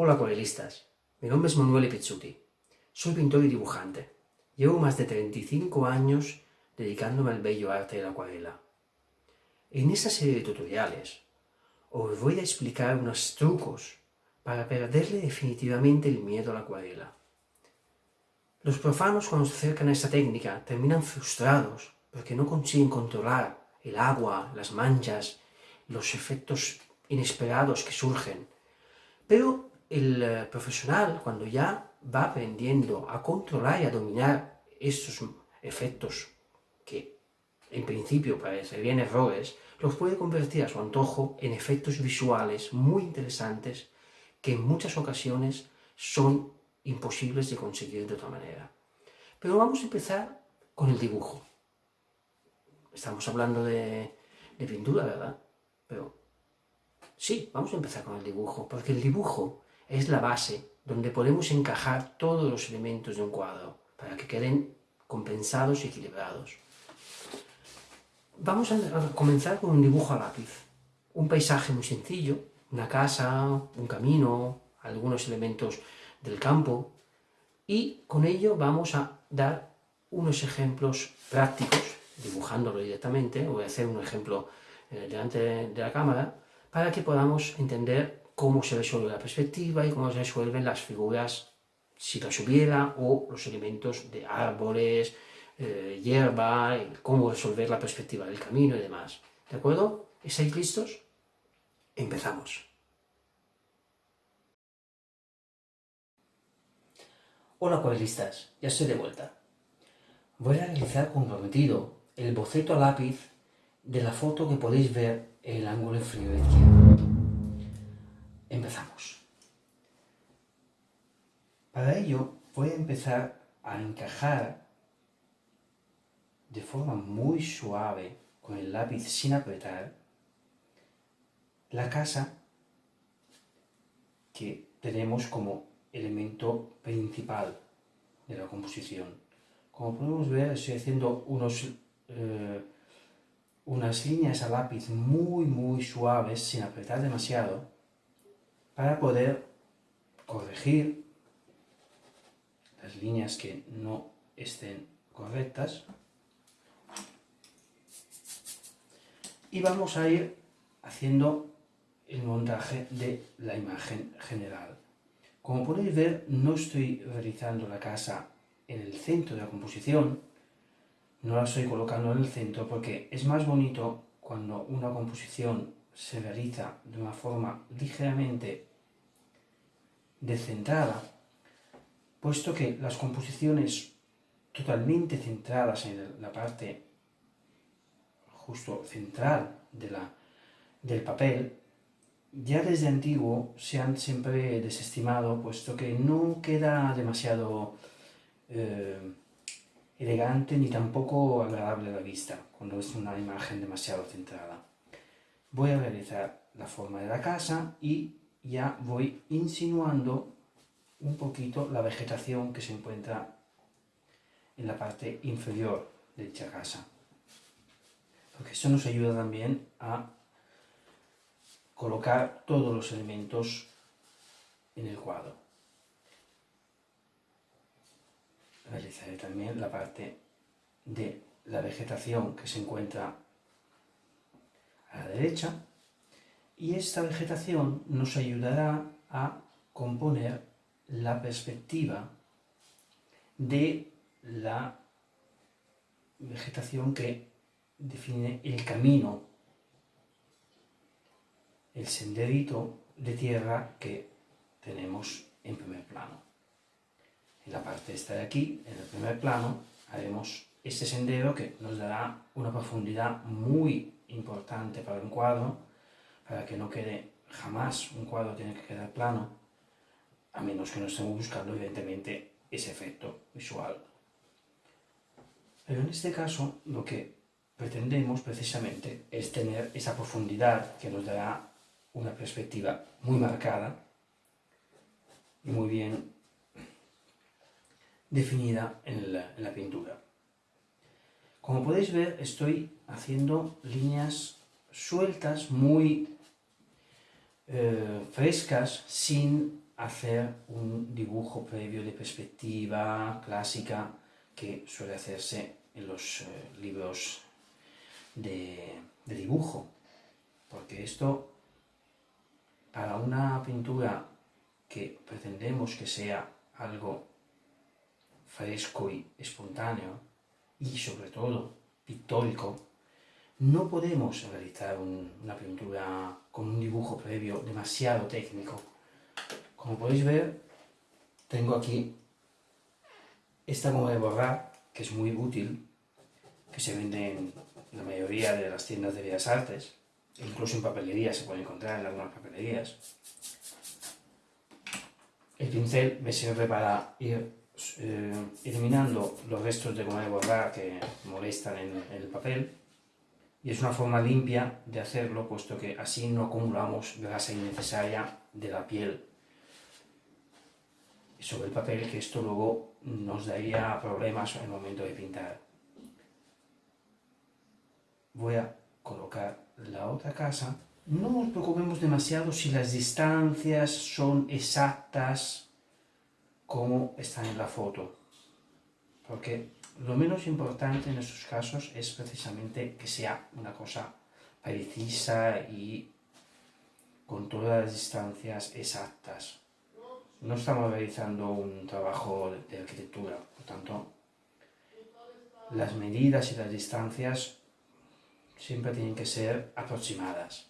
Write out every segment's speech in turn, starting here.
Hola acuarelistas, mi nombre es Manuel Pizzuti, soy pintor y dibujante. Llevo más de 35 años dedicándome al bello arte de la acuarela. En esta serie de tutoriales os voy a explicar unos trucos para perderle definitivamente el miedo a la acuarela. Los profanos cuando se acercan a esta técnica terminan frustrados porque no consiguen controlar el agua, las manchas, los efectos inesperados que surgen. Pero el eh, profesional, cuando ya va aprendiendo a controlar y a dominar estos efectos que en principio parecerían errores, los puede convertir a su antojo en efectos visuales muy interesantes que en muchas ocasiones son imposibles de conseguir de otra manera. Pero vamos a empezar con el dibujo. Estamos hablando de, de pintura, ¿verdad? Pero sí, vamos a empezar con el dibujo, porque el dibujo es la base donde podemos encajar todos los elementos de un cuadro para que queden compensados y equilibrados. Vamos a comenzar con un dibujo a lápiz. Un paisaje muy sencillo, una casa, un camino, algunos elementos del campo y con ello vamos a dar unos ejemplos prácticos, dibujándolo directamente, voy a hacer un ejemplo eh, delante de la cámara, para que podamos entender cómo se resuelve la perspectiva y cómo se resuelven las figuras, si las hubiera, o los elementos de árboles, eh, hierba, cómo resolver la perspectiva del camino y demás. ¿De acuerdo? ¿Estáis listos? Empezamos. Hola acuarelistas, ya estoy de vuelta. Voy a realizar con prometido el boceto a lápiz de la foto que podéis ver en el ángulo inferior izquierdo. Empezamos. Para ello voy a empezar a encajar de forma muy suave con el lápiz sin apretar la casa que tenemos como elemento principal de la composición. Como podemos ver estoy haciendo unos, eh, unas líneas a lápiz muy muy suaves sin apretar demasiado para poder corregir las líneas que no estén correctas y vamos a ir haciendo el montaje de la imagen general. Como podéis ver, no estoy realizando la casa en el centro de la composición, no la estoy colocando en el centro porque es más bonito cuando una composición se realiza de una forma ligeramente descentrada, puesto que las composiciones totalmente centradas en la parte justo central de la, del papel, ya desde antiguo se han siempre desestimado, puesto que no queda demasiado eh, elegante ni tampoco agradable a la vista, cuando es una imagen demasiado centrada. Voy a realizar la forma de la casa y ya voy insinuando un poquito la vegetación que se encuentra en la parte inferior de dicha casa. Porque esto nos ayuda también a colocar todos los elementos en el cuadro. Realizaré también la parte de la vegetación que se encuentra a la derecha y esta vegetación nos ayudará a componer la perspectiva de la vegetación que define el camino, el senderito de tierra que tenemos en primer plano. En la parte esta de aquí, en el primer plano, haremos este sendero que nos dará una profundidad muy importante para un cuadro, para que no quede jamás un cuadro tiene que quedar plano, a menos que no estemos buscando evidentemente ese efecto visual. Pero en este caso lo que pretendemos precisamente es tener esa profundidad que nos dará una perspectiva muy marcada y muy bien definida en la, en la pintura. Como podéis ver, estoy haciendo líneas sueltas, muy eh, frescas sin hacer un dibujo previo de perspectiva clásica que suele hacerse en los eh, libros de, de dibujo. Porque esto, para una pintura que pretendemos que sea algo fresco y espontáneo, y sobre todo pictórico, no podemos realizar una pintura con un dibujo previo demasiado técnico. Como podéis ver, tengo aquí esta goma de borrar, que es muy útil, que se vende en la mayoría de las tiendas de Bellas Artes, incluso en papelerías, se puede encontrar en algunas papelerías. El pincel me sirve para ir eh, eliminando los restos de goma de borrar que molestan en el papel y es una forma limpia de hacerlo, puesto que así no acumulamos grasa innecesaria de la piel sobre el papel, que esto luego nos daría problemas en el momento de pintar. Voy a colocar la otra casa. No nos preocupemos demasiado si las distancias son exactas como están en la foto, porque lo menos importante en estos casos es precisamente que sea una cosa precisa y con todas las distancias exactas. No estamos realizando un trabajo de arquitectura, por tanto, las medidas y las distancias siempre tienen que ser aproximadas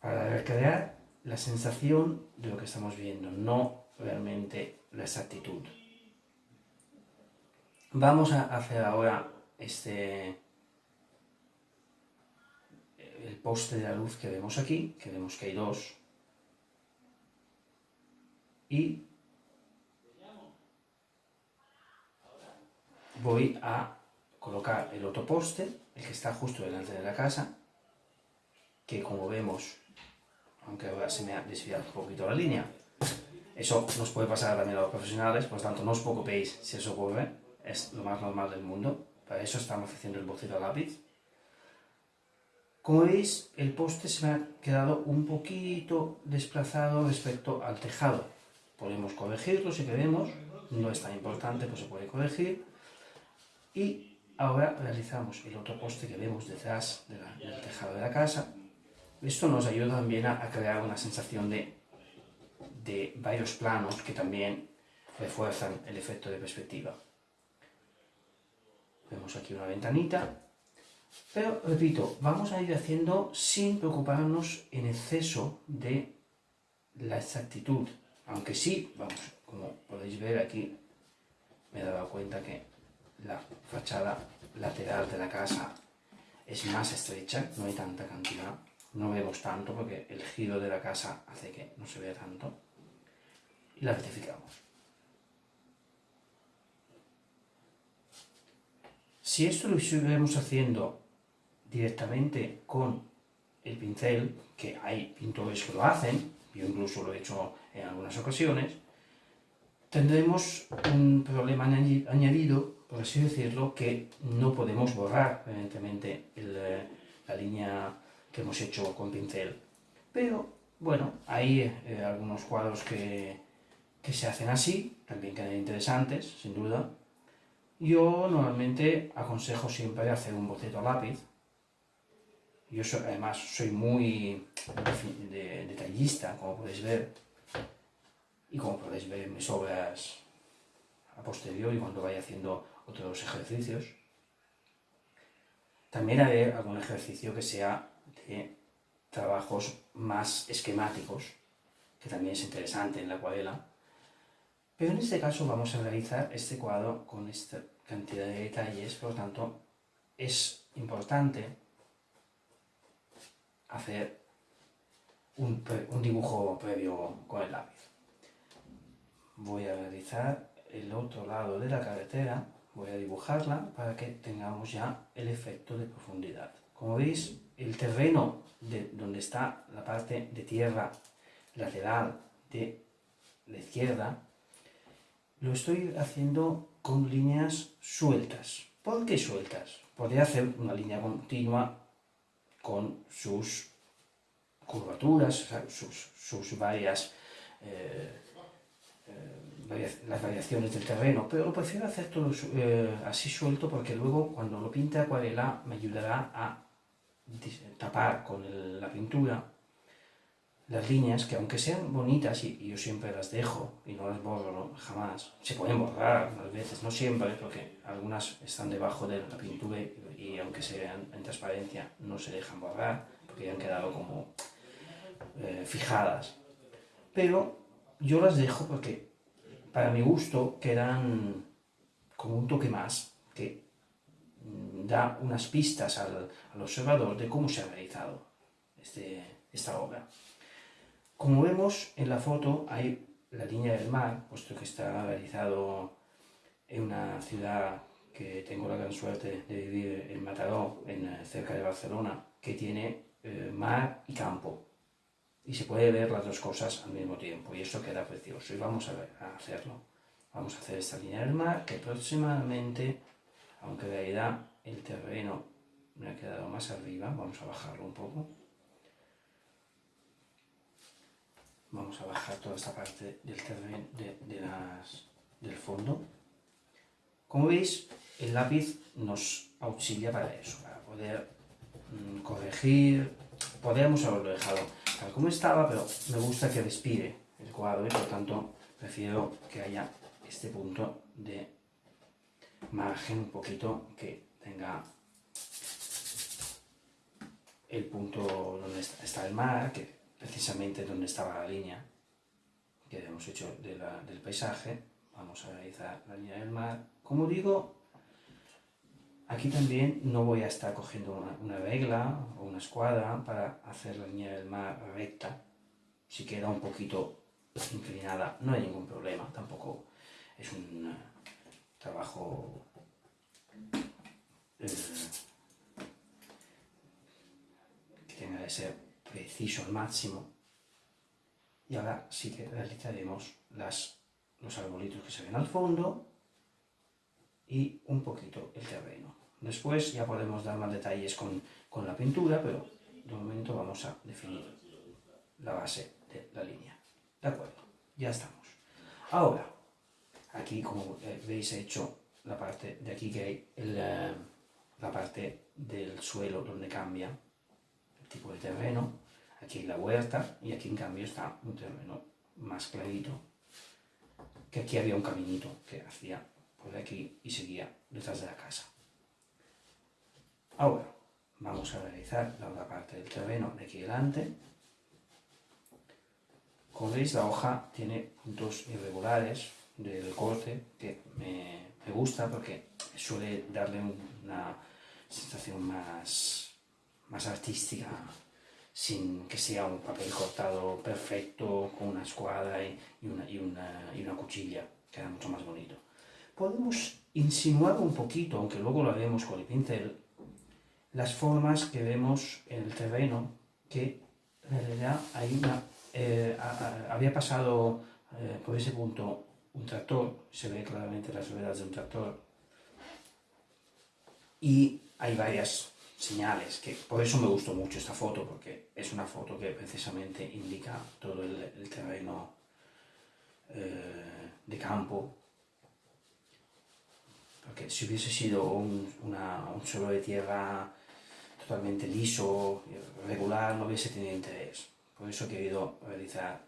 para recrear la sensación de lo que estamos viendo, no realmente la exactitud. Vamos a hacer ahora este el poste de la luz que vemos aquí, que vemos que hay dos, y voy a colocar el otro poste, el que está justo delante de la casa, que como vemos, aunque ahora se me ha desviado un poquito la línea, eso nos puede pasar también a los profesionales, por lo tanto no os preocupéis si eso ocurre, es lo más normal del mundo. Para eso estamos haciendo el boceto a lápiz. Como veis, el poste se me ha quedado un poquito desplazado respecto al tejado. Podemos corregirlo si queremos, no es tan importante, pues se puede corregir. Y ahora realizamos el otro poste que vemos detrás del tejado de la casa. Esto nos ayuda también a, a crear una sensación de, de varios planos que también refuerzan el efecto de perspectiva. Vemos aquí una ventanita. Pero, repito, vamos a ir haciendo sin preocuparnos en exceso de la exactitud. Aunque sí, vamos, como podéis ver aquí, me he dado cuenta que la fachada lateral de la casa es más estrecha, no hay tanta cantidad. No vemos tanto porque el giro de la casa hace que no se vea tanto. Y la rectificamos. Si esto lo estuviéramos haciendo directamente con el pincel, que hay pintores que lo hacen, yo incluso lo he hecho en algunas ocasiones, tendremos un problema añadido, por así decirlo, que no podemos borrar, evidentemente, eh, la línea que hemos hecho con pincel. Pero, bueno, hay eh, algunos cuadros que, que se hacen así, también quedan interesantes, sin duda, yo normalmente aconsejo siempre hacer un boceto a lápiz. Yo además soy muy detallista, como podéis ver. Y como podéis ver en mis obras a posteriori cuando vaya haciendo otros ejercicios. También haré algún ejercicio que sea de trabajos más esquemáticos, que también es interesante en la acuarela. Pero en este caso vamos a realizar este cuadro con esta cantidad de detalles, por tanto es importante hacer un, dibujo previo con el lápiz. Voy a realizar el otro lado de la carretera, voy a dibujarla para que tengamos ya el efecto de profundidad. Como veis, el terreno de donde está la parte de tierra lateral de la izquierda lo estoy haciendo con líneas sueltas. ¿Por qué sueltas? Podría hacer una línea continua con sus curvaturas, sus, varias eh, eh, las variaciones del terreno, pero lo prefiero hacer todo eh, así suelto porque luego cuando lo pinte acuarela me ayudará a tapar con la pintura las líneas que aunque sean bonitas y, yo siempre las dejo y no las borro jamás, se pueden borrar a veces, no siempre, porque algunas están debajo de la pintura y, aunque sean en transparencia no se dejan borrar porque ya han quedado como eh, fijadas. Pero yo las dejo porque para mi gusto quedan como un toque más que mm, da unas pistas al, observador de cómo se ha realizado este, esta obra. Como vemos en la foto hay la línea del mar, puesto que está realizado en una ciudad que tengo la gran suerte de vivir en Mataró, en, eh, cerca de Barcelona, que tiene eh, mar y campo. Y se puede ver las dos cosas al mismo tiempo, y eso queda precioso. Y vamos a, ver, a hacerlo. Vamos a hacer esta línea del mar, que aproximadamente, aunque en realidad el terreno me ha quedado más arriba, vamos a bajarlo un poco. Vamos a bajar toda esta parte del terreno del fondo. Como veis, el lápiz nos auxilia para eso, para poder mm, corregir. Podríamos haberlo dejado tal como estaba, pero me gusta que respire el cuadro y por tanto prefiero que haya este punto de margen un poquito que tenga el punto donde está el mar, precisamente donde estaba la línea que habíamos hecho del paisaje. Vamos a realizar la línea del mar. Como digo, aquí también no voy a estar cogiendo una, regla o una escuadra para hacer la línea del mar recta. Si queda un poquito inclinada, no hay ningún problema. Tampoco es un eh, trabajo eh, que tenga que ser preciso al máximo. Y ahora sí que realizaremos las, los arbolitos que se ven al fondo y un poquito el terreno. Después ya podemos dar más detalles con, con la pintura, pero de momento vamos a definir la base de la línea. ¿De acuerdo? Ya estamos. Ahora, aquí como veis he hecho la parte de aquí que hay eh, la parte del suelo donde cambia el tipo de terreno Aquí la huerta y aquí en cambio está un terreno más clarito. Que aquí había un caminito que hacía por aquí y seguía detrás de la casa. Ahora vamos a realizar la otra parte del terreno de aquí delante. Como veis la hoja tiene puntos irregulares del corte que me, me gusta porque suele darle una sensación más, más artística sin que sea un papel cortado perfecto con una escuadra y, una, y, una, y una cuchilla, queda mucho más bonito. Podemos insinuar un poquito, aunque luego lo haremos con el pincel, las formas que vemos en el terreno, que en realidad hay una, eh, había pasado eh, por ese punto un tractor, se ve claramente las ruedas de un tractor, y hay varias señales, que por eso me gustó mucho esta foto, porque es una foto que precisamente indica todo el, terreno eh, de campo, porque si hubiese sido un, suelo de tierra totalmente liso, regular, no hubiese tenido interés. Por eso he querido realizar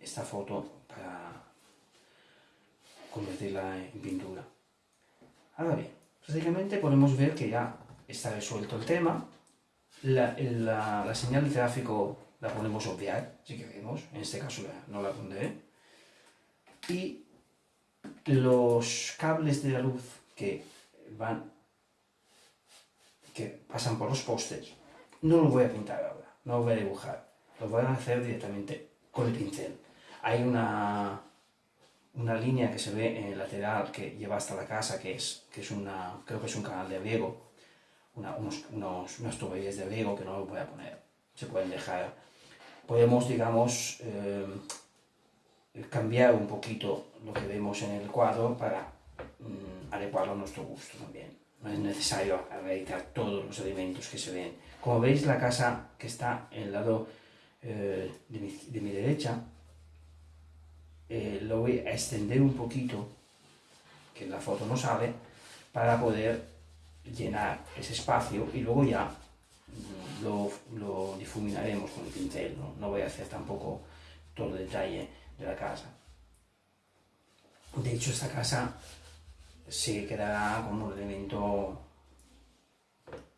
esta foto para convertirla en pintura. Ahora bien, prácticamente podemos ver que ya está resuelto el tema. La, señal de tráfico la podemos obviar, si queremos, en este caso no la pondré. Y los cables de la luz que van, que pasan por los postes, no los voy a pintar ahora, no los voy a dibujar, los voy a hacer directamente con el pincel. Hay una, una línea que se ve en el lateral que lleva hasta la casa, que es, que es una, creo que es un canal de riego, unos, unos, tuberías de riego que no lo voy a poner. Se pueden dejar. Podemos, digamos, eh, cambiar un poquito lo que vemos en el cuadro para mm, adecuarlo a nuestro gusto también. No es necesario reeditar todos los elementos que se ven. Como veis, la casa que está en el lado eh, de, mi, de, mi, derecha eh, lo voy a extender un poquito, que en la foto no sale, para poder llenar ese espacio y luego ya lo, lo difuminaremos con el pincel, ¿no? no voy a hacer tampoco todo el detalle de la casa. De hecho, esta casa se quedará como un elemento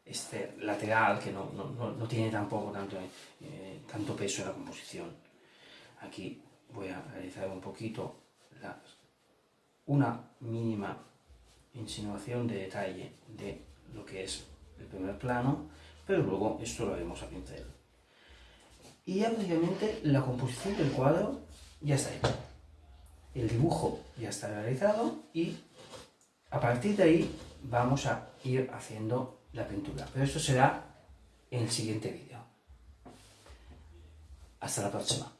este, lateral que no, no, no tiene tampoco tanto, eh, tanto peso en la composición. Aquí voy a realizar un poquito una mínima insinuación de detalle de lo que es el primer plano, pero luego esto lo haremos a pincel. Y ya prácticamente la composición del cuadro ya está hecha. El dibujo ya está realizado y a partir de ahí vamos a ir haciendo la pintura. Pero esto será en el siguiente vídeo. Hasta la próxima.